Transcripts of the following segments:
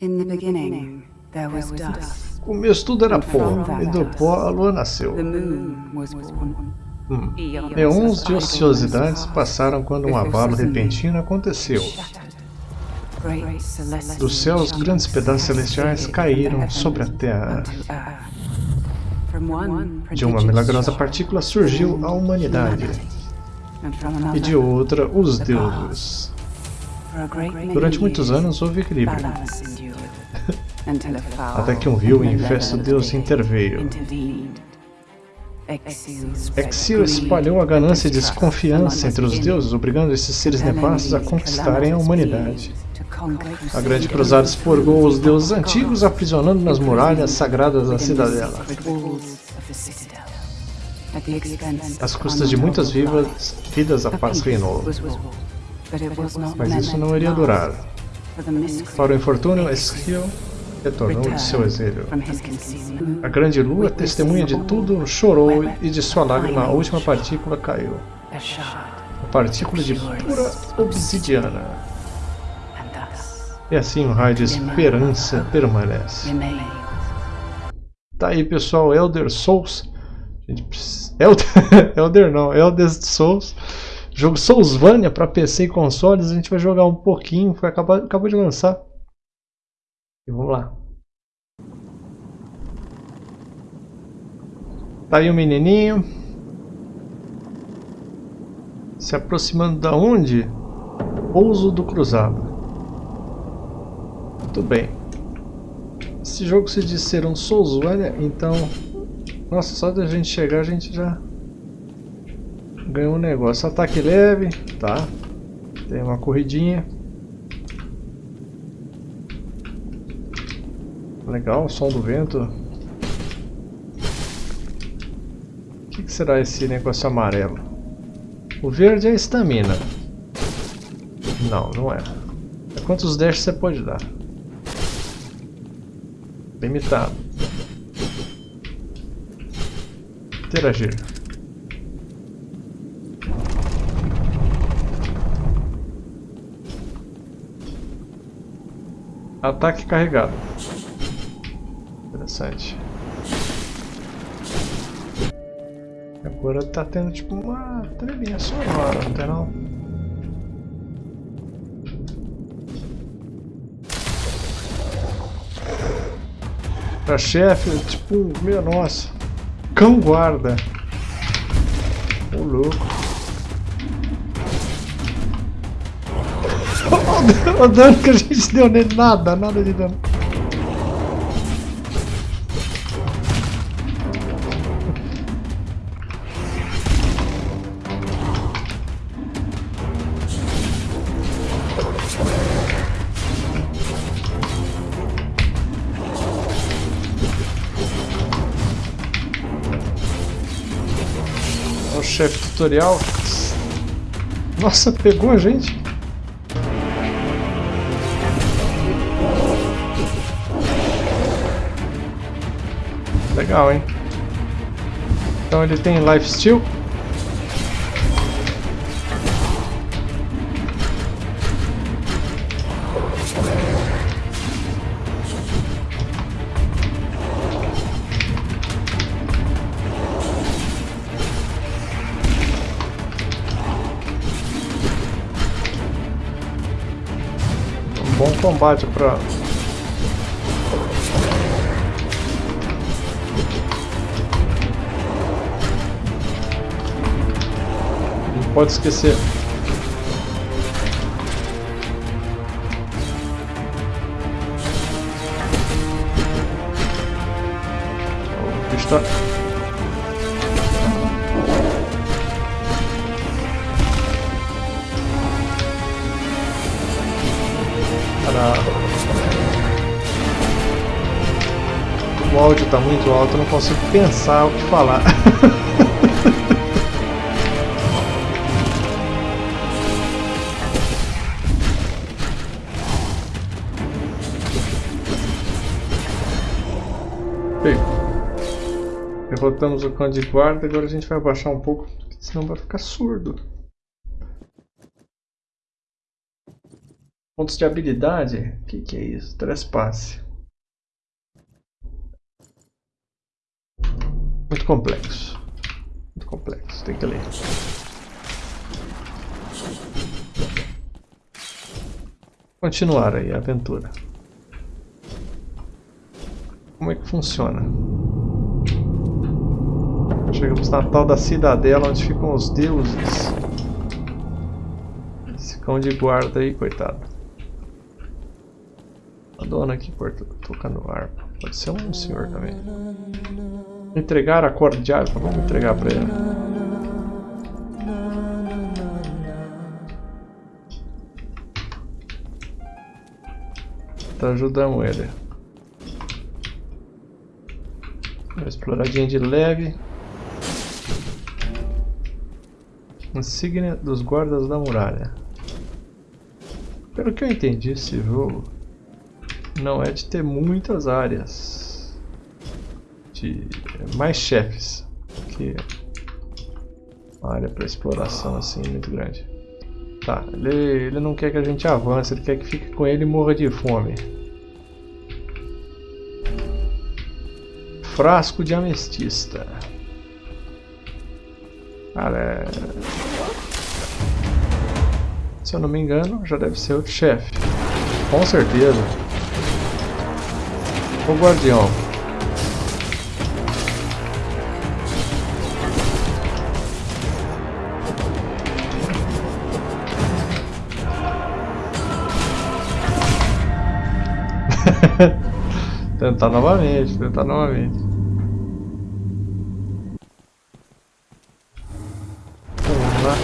In the beginning, there was dust. O começo tudo era pó, e do pó a lua nasceu. The moon was born. Hum. Eons de ociosidades passaram quando um abalo repentino aconteceu. Dos céus, grandes pedaços celestiais caíram sobre a terra. De uma milagrosa partícula surgiu a humanidade, e de outra, os deuses. Durante muitos anos houve equilíbrio, até que um vil e and infesto Deus interveio. intervened. Exil Exil espalhou a ganância e desconfiança entre os deuses, obrigando esses seres nefastos a conquistarem a humanidade. A Grande Cruzada expurgou os deuses antigos, aprisionando nas muralhas sagradas da cidadela. Às custas de muitas vivas, vidas a paz reinou. Mas isso não iria durar. Para o infortúnio, Esquil retornou de seu exílio. A grande lua, testemunha de tudo, chorou e de sua lágrima a última partícula caiu. A partícula de pura obsidiana. E assim o raio de esperança permanece. Tá aí pessoal, Elder Souls. Elder, Elder não, Elder Souls. Jogo Soulsvania para PC e consoles. A gente vai jogar um pouquinho, foi acabou, acabou de lançar. E vamos lá. Tá aí o menininho. Se aproximando da onde? Pouso do Cruzado. Muito bem. Esse jogo se diz ser um Soulsvania, então... Nossa, só da gente chegar a gente já... Ganhou um negócio. Ataque leve, tá. Tem uma corridinha. Legal, o som do vento. O que, será esse negócio amarelo? O verde é estamina. Não, não é. É quantos dashes você pode dar. Limitado. Interagir. Ataque carregado. Interessante. Agora tá tendo tipo uma trilhinha sonora, não tem não? Pra chefe, tipo, meu nossa. Cão guarda. Ô louco. O dano que a gente deu nele, nada, nada de dano. Chefe tutorial. Nossa, pegou a gente. Legal, hein? Então ele tem lifesteal. Um combate para Não pode esquecer. O bicho tá... O áudio tá muito alto, eu não consigo pensar o que falar. Bem, derrotamos o cão de guarda, agora a gente vai abaixar um pouco, senão vai ficar surdo. Pontos de habilidade? O que, que é isso? Trespasse. Muito complexo. Muito complexo, tem que ler. Continuar aí a aventura. Como é que funciona? Chegamos na tal da cidadela onde ficam os deuses. Esse cão de guarda aí, coitado. A dona aqui tocando harpa. Pode ser um senhor também. Entregar a harpa? Vamos entregar pra ele. Tá ajudando ele. Uma exploradinha de leve. Insígnia dos guardas da muralha. Pelo que eu entendi, esse jogo não é de ter muitas áreas. De mais chefes. Que uma área para exploração assim muito grande. Tá, ele, ele não quer que a gente avance, ele quer que fique com ele e morra de fome. Frasco de amestista. Cara, é... Se eu não me engano, já deve ser outro chefe. Com certeza. O guardião. Tentar novamente, tentar novamente. Vamos lá.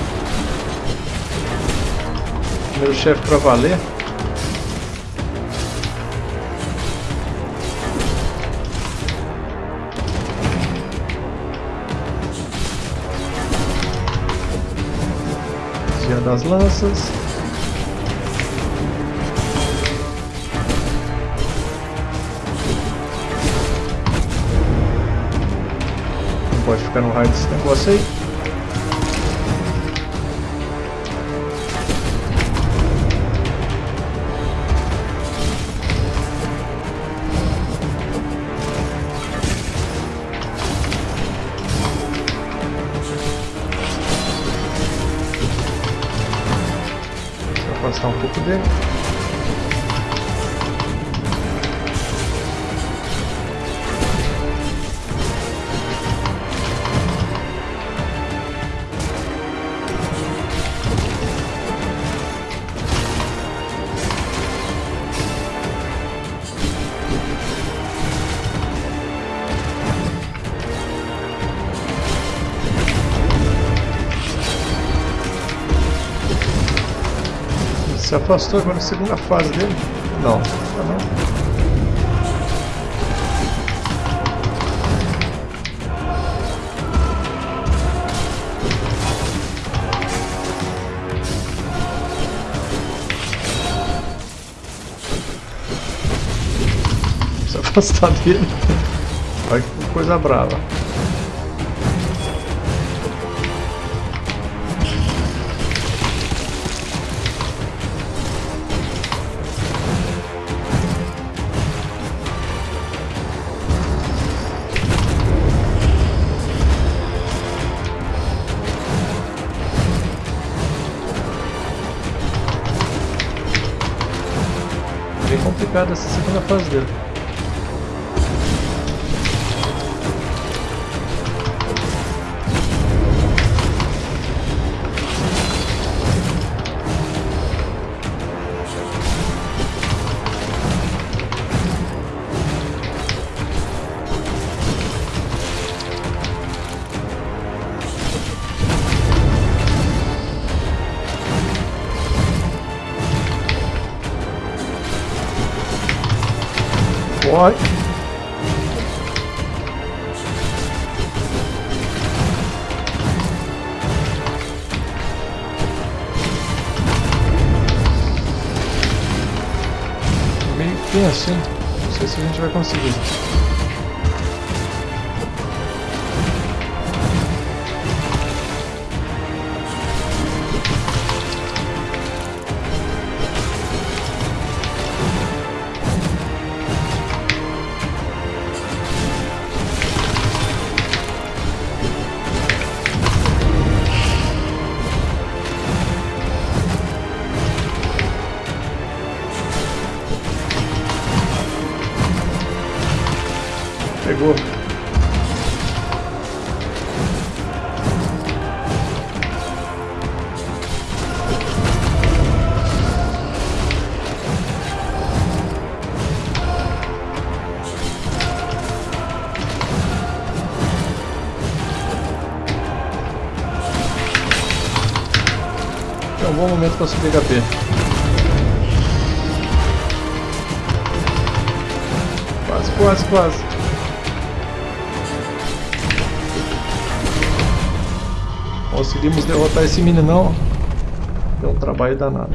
Primeiro chefe pra valer. Das lanças. Pode ficar no raio desse negócio aí. Vou afastar um pouco dele. Se afastou agora na segunda fase dele? Não, tá não. Se afastar dele. Olha que coisa brava. Complicada essa segunda fase dele. What? Meio tenso, hein? Não sei se a gente vai conseguir. Bom momento para HP. Quase, quase, quase. Conseguimos derrotar esse meninão. Deu um trabalho danado.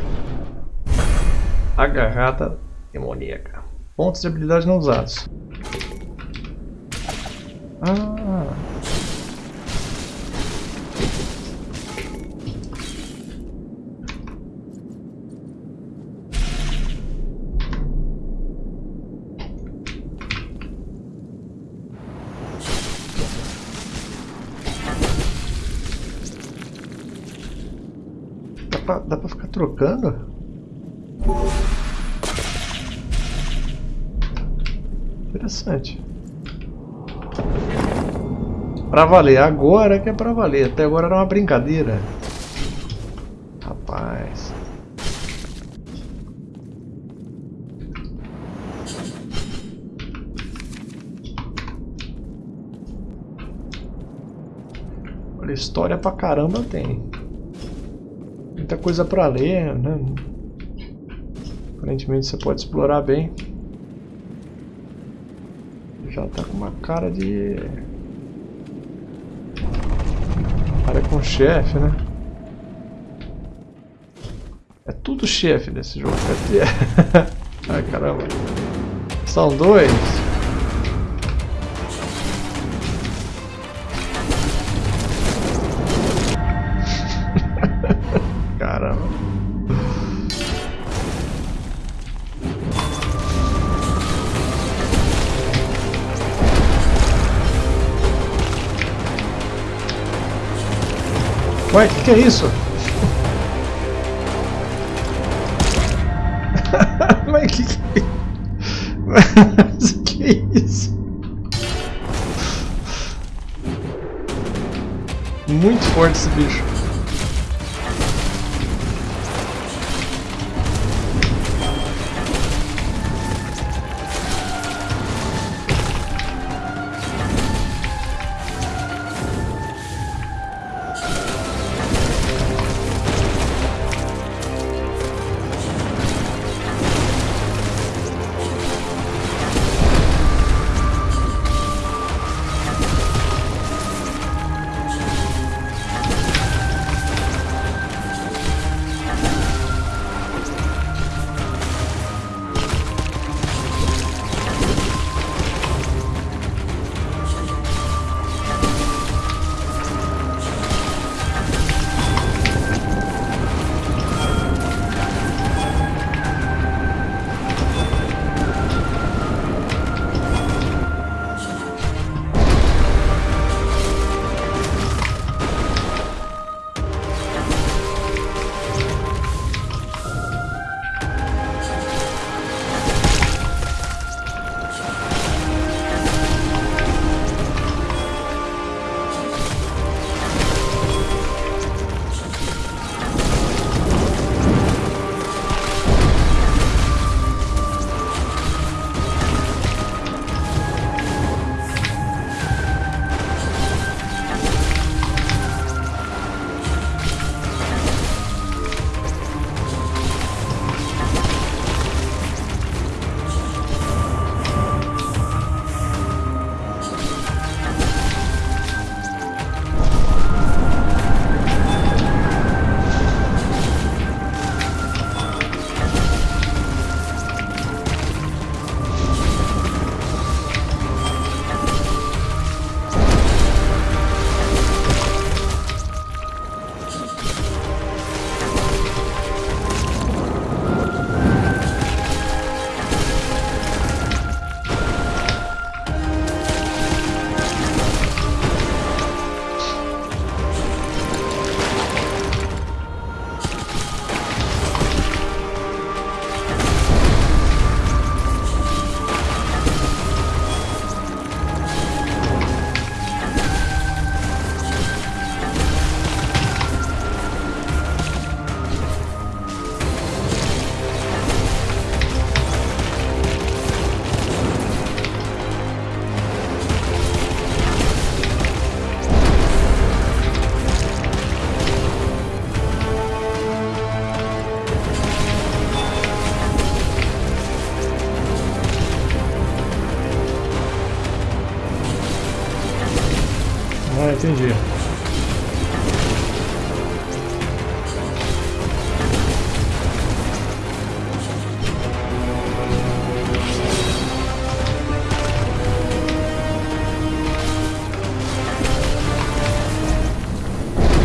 Agarrada demoníaca. Pontos de habilidade não usados. Ah. Pra, dá pra ficar trocando? Interessante. Pra valer, agora que é pra valer. Até agora era uma brincadeira. Rapaz. Olha, história pra caramba tem. Muita coisa pra ler, né? Aparentemente você pode explorar bem. Já tá com uma cara de... Cara com chefe, né? É tudo chefe nesse jogo. Ai caramba. São dois. Ué, o que, que é isso? Mas que que... Mas que é isso? Muito forte esse bicho.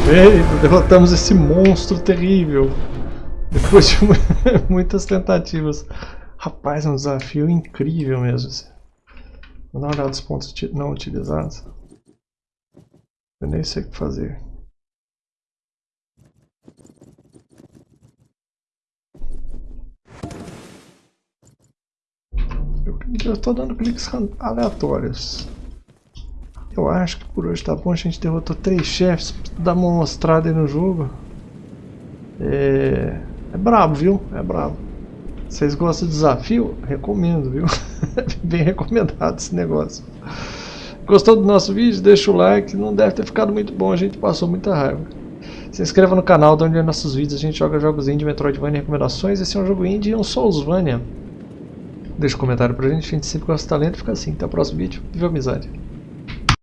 Eita, derrotamos esse monstro terrível. Depois de muitas tentativas. Rapaz, é um desafio incrível mesmo. Vou dar uma olhada nos pontos não utilizados. Eu nem sei o que fazer. Eu estou dando cliques aleatórios. Eu acho que por hoje tá bom, a gente derrotou três chefes, dar uma mostrada aí no jogo. É, é brabo, viu? É brabo. Vocês gostam de desafio? Recomendo, viu? Bem recomendado esse negócio. Gostou do nosso vídeo? Deixa o like. Não deve ter ficado muito bom, a gente passou muita raiva. Se inscreva no canal, de onde é nossos vídeos. A gente joga jogos indie, Metroidvania e recomendações. Esse é um jogo indie e um Soulsvania. Deixa um comentário pra gente, a gente sempre gosta de talento. Fica assim, até o próximo vídeo. Viva amizade!